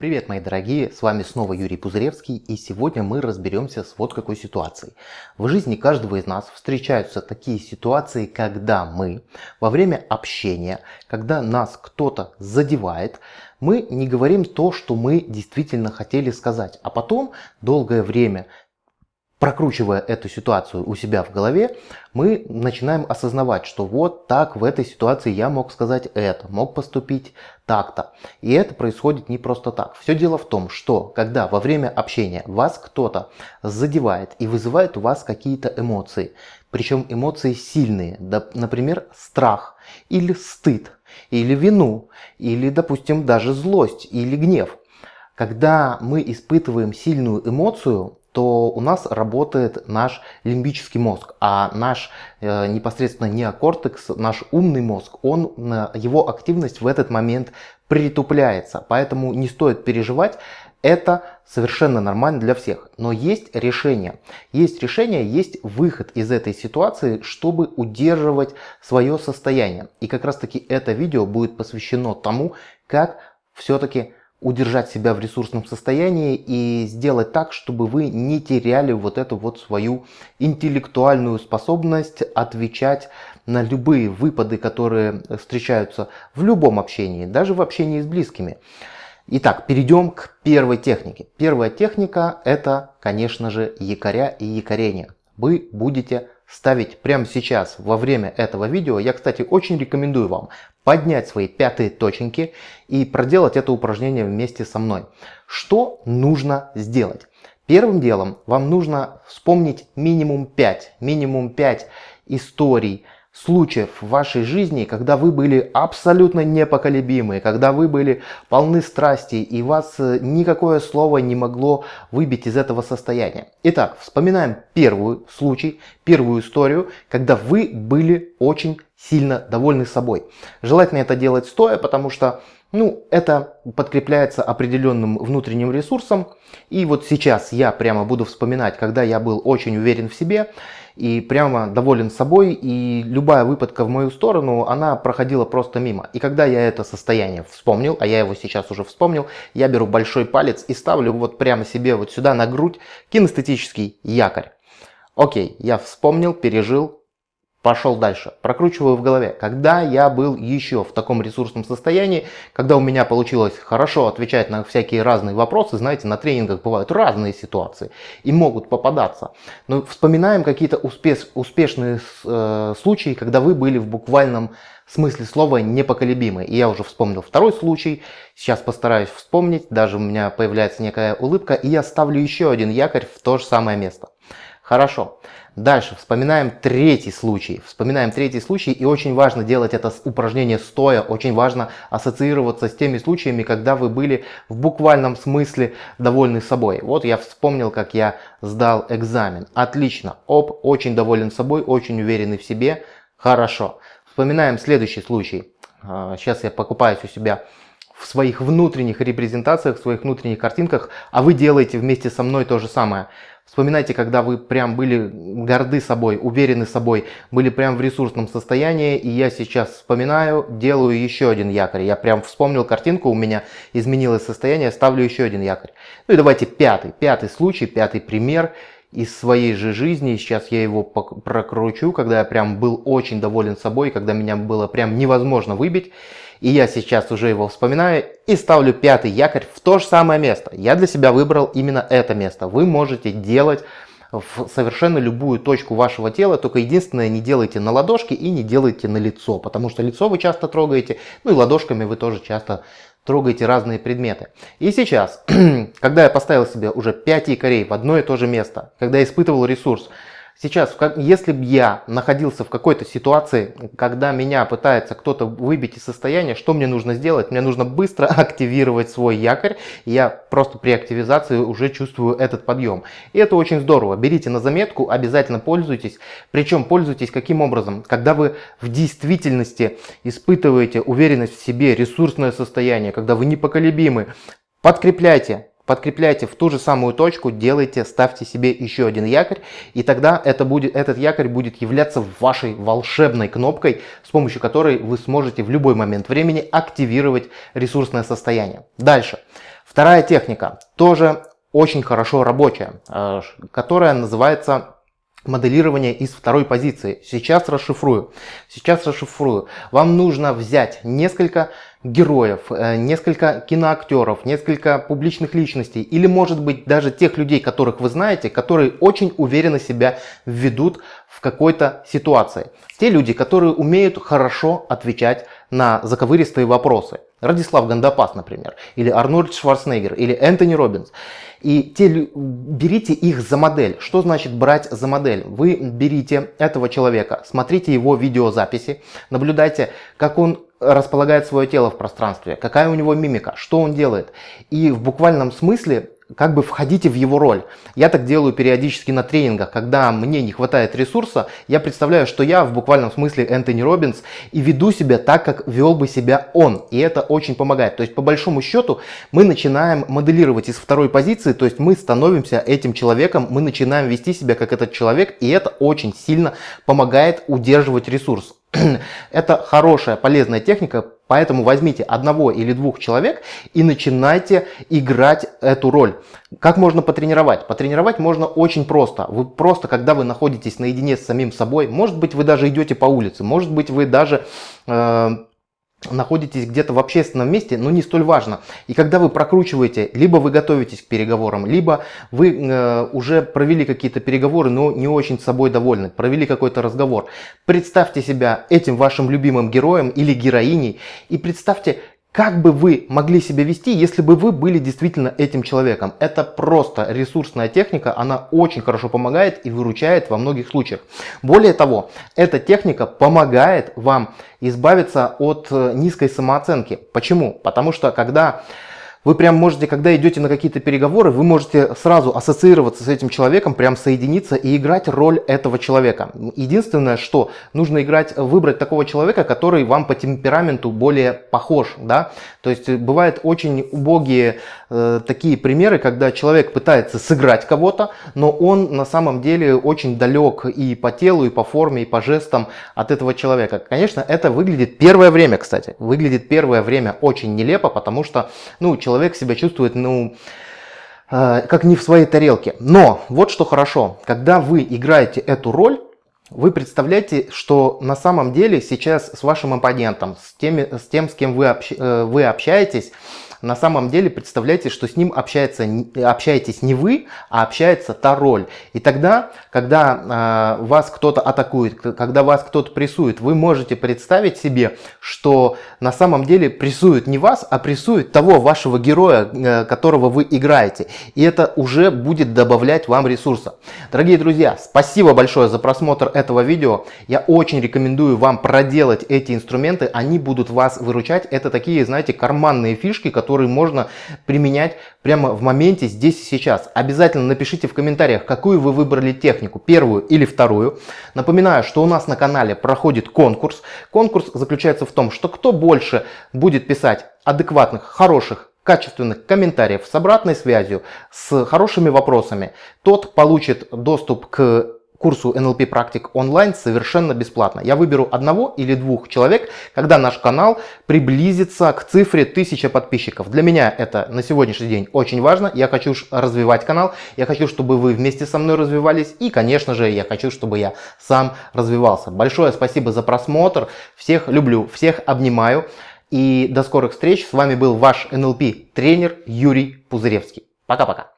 Привет, мои дорогие, с вами снова Юрий Пузыревский, и сегодня мы разберемся с вот какой ситуацией. В жизни каждого из нас встречаются такие ситуации, когда мы во время общения, когда нас кто-то задевает, мы не говорим то, что мы действительно хотели сказать, а потом долгое время прокручивая эту ситуацию у себя в голове, мы начинаем осознавать, что вот так в этой ситуации я мог сказать это, мог поступить так-то. И это происходит не просто так. Все дело в том, что когда во время общения вас кто-то задевает и вызывает у вас какие-то эмоции, причем эмоции сильные, например, страх или стыд, или вину, или, допустим, даже злость или гнев. Когда мы испытываем сильную эмоцию, то у нас работает наш лимбический мозг, а наш э, непосредственно неокортекс, наш умный мозг, он, э, его активность в этот момент притупляется. Поэтому не стоит переживать, это совершенно нормально для всех. Но есть решение. Есть решение, есть выход из этой ситуации, чтобы удерживать свое состояние. И как раз таки это видео будет посвящено тому, как все-таки удержать себя в ресурсном состоянии и сделать так, чтобы вы не теряли вот эту вот свою интеллектуальную способность отвечать на любые выпады, которые встречаются в любом общении, даже в общении с близкими. Итак, перейдем к первой технике. Первая техника это, конечно же, якоря и якорение. Вы будете ставить прямо сейчас, во время этого видео. Я, кстати, очень рекомендую вам поднять свои пятые точеньки и проделать это упражнение вместе со мной. Что нужно сделать? Первым делом вам нужно вспомнить минимум 5, минимум 5 историй, случаев в вашей жизни, когда вы были абсолютно непоколебимы, когда вы были полны страсти и вас э, никакое слово не могло выбить из этого состояния. Итак, вспоминаем первый случай, первую историю, когда вы были очень сильно довольны собой. Желательно это делать стоя, потому что ну, это подкрепляется определенным внутренним ресурсом. И вот сейчас я прямо буду вспоминать, когда я был очень уверен в себе и прямо доволен собой, и любая выпадка в мою сторону, она проходила просто мимо. И когда я это состояние вспомнил, а я его сейчас уже вспомнил, я беру большой палец и ставлю вот прямо себе вот сюда на грудь кинестетический якорь. Окей, я вспомнил, пережил, Пошел дальше. Прокручиваю в голове. Когда я был еще в таком ресурсном состоянии, когда у меня получилось хорошо отвечать на всякие разные вопросы, знаете, на тренингах бывают разные ситуации и могут попадаться. Но вспоминаем какие-то успеш, успешные э, случаи, когда вы были в буквальном смысле слова непоколебимы. И я уже вспомнил второй случай. Сейчас постараюсь вспомнить. Даже у меня появляется некая улыбка. И я ставлю еще один якорь в то же самое место. Хорошо. Дальше вспоминаем третий случай. Вспоминаем третий случай и очень важно делать это упражнение стоя. Очень важно ассоциироваться с теми случаями, когда вы были в буквальном смысле довольны собой. Вот я вспомнил, как я сдал экзамен. Отлично. Оп, очень доволен собой, очень уверенный в себе. Хорошо. Вспоминаем следующий случай. Сейчас а, я покупаюсь у себя в своих внутренних репрезентациях, в своих внутренних картинках, а вы делаете вместе со мной то же самое. Вспоминайте, когда вы прям были горды собой, уверены собой, были прям в ресурсном состоянии, и я сейчас вспоминаю, делаю еще один якорь. Я прям вспомнил картинку, у меня изменилось состояние, ставлю еще один якорь. Ну и давайте пятый, пятый случай, пятый пример из своей же жизни. Сейчас я его прокручу, когда я прям был очень доволен собой, когда меня было прям невозможно выбить. И я сейчас уже его вспоминаю и ставлю пятый якорь в то же самое место. Я для себя выбрал именно это место. Вы можете делать в совершенно любую точку вашего тела, только единственное, не делайте на ладошки и не делайте на лицо, потому что лицо вы часто трогаете, ну и ладошками вы тоже часто трогаете разные предметы. И сейчас, когда я поставил себе уже 5 якорей в одно и то же место, когда испытывал ресурс, Сейчас, если бы я находился в какой-то ситуации, когда меня пытается кто-то выбить из состояния, что мне нужно сделать? Мне нужно быстро активировать свой якорь. Я просто при активизации уже чувствую этот подъем. И это очень здорово. Берите на заметку, обязательно пользуйтесь. Причем пользуйтесь каким образом? Когда вы в действительности испытываете уверенность в себе, ресурсное состояние, когда вы непоколебимы, подкрепляйте подкрепляйте в ту же самую точку, делайте, ставьте себе еще один якорь, и тогда это будет, этот якорь будет являться вашей волшебной кнопкой, с помощью которой вы сможете в любой момент времени активировать ресурсное состояние. Дальше. Вторая техника, тоже очень хорошо рабочая, э, которая называется моделирование из второй позиции. Сейчас расшифрую. Сейчас расшифрую. Вам нужно взять несколько героев, э, несколько киноактеров, несколько публичных личностей или может быть даже тех людей, которых вы знаете, которые очень уверенно себя ведут в какой-то ситуации. Те люди, которые умеют хорошо отвечать на заковыристые вопросы. Радислав Гандапас, например, или Арнольд Шварценеггер, или Энтони Робинс. И те, берите их за модель. Что значит брать за модель? Вы берите этого человека, смотрите его видеозаписи, наблюдайте, как он располагает свое тело в пространстве, какая у него мимика, что он делает. И в буквальном смысле как бы входите в его роль. Я так делаю периодически на тренингах, когда мне не хватает ресурса, я представляю, что я в буквальном смысле Энтони Робинс и веду себя так, как вел бы себя он. И это очень помогает. То есть по большому счету мы начинаем моделировать из второй позиции, то есть мы становимся этим человеком, мы начинаем вести себя как этот человек, и это очень сильно помогает удерживать ресурс. Это хорошая, полезная техника, поэтому возьмите одного или двух человек и начинайте играть эту роль. Как можно потренировать? Потренировать можно очень просто. Вы просто, когда вы находитесь наедине с самим собой, может быть, вы даже идете по улице, может быть, вы даже... Э находитесь где-то в общественном месте, но не столь важно. И когда вы прокручиваете, либо вы готовитесь к переговорам, либо вы э, уже провели какие-то переговоры, но не очень с собой довольны, провели какой-то разговор. Представьте себя этим вашим любимым героем или героиней и представьте, как бы вы могли себя вести, если бы вы были действительно этим человеком? Это просто ресурсная техника, она очень хорошо помогает и выручает во многих случаях. Более того, эта техника помогает вам избавиться от э, низкой самооценки. Почему? Потому что когда вы прям можете, когда идете на какие-то переговоры, вы можете сразу ассоциироваться с этим человеком, прям соединиться и играть роль этого человека. Единственное, что нужно играть, выбрать такого человека, который вам по темпераменту более похож, да. То есть бывают очень убогие э, такие примеры, когда человек пытается сыграть кого-то, но он на самом деле очень далек и по телу, и по форме, и по жестам от этого человека. Конечно, это выглядит первое время, кстати, выглядит первое время очень нелепо, потому что, ну, человек себя чувствует, ну, э, как не в своей тарелке. Но вот что хорошо, когда вы играете эту роль, вы представляете, что на самом деле сейчас с вашим оппонентом, с, теми, с тем, с кем вы, общ, э, вы общаетесь, на самом деле представляете, что с ним общается, общаетесь не вы, а общается та роль. И тогда, когда э, вас кто-то атакует, когда вас кто-то прессует, вы можете представить себе, что на самом деле прессует не вас, а прессует того вашего героя, э, которого вы играете. И это уже будет добавлять вам ресурса. Дорогие друзья, спасибо большое за просмотр этого видео. Я очень рекомендую вам проделать эти инструменты, они будут вас выручать. Это такие, знаете, карманные фишки, которые которые можно применять прямо в моменте здесь и сейчас. Обязательно напишите в комментариях, какую вы выбрали технику, первую или вторую. Напоминаю, что у нас на канале проходит конкурс. Конкурс заключается в том, что кто больше будет писать адекватных, хороших, качественных комментариев с обратной связью, с хорошими вопросами, тот получит доступ к курсу NLP практик онлайн совершенно бесплатно. Я выберу одного или двух человек, когда наш канал приблизится к цифре 1000 подписчиков. Для меня это на сегодняшний день очень важно. Я хочу развивать канал, я хочу, чтобы вы вместе со мной развивались и, конечно же, я хочу, чтобы я сам развивался. Большое спасибо за просмотр. Всех люблю, всех обнимаю. И до скорых встреч. С вами был ваш NLP тренер Юрий Пузыревский. Пока-пока.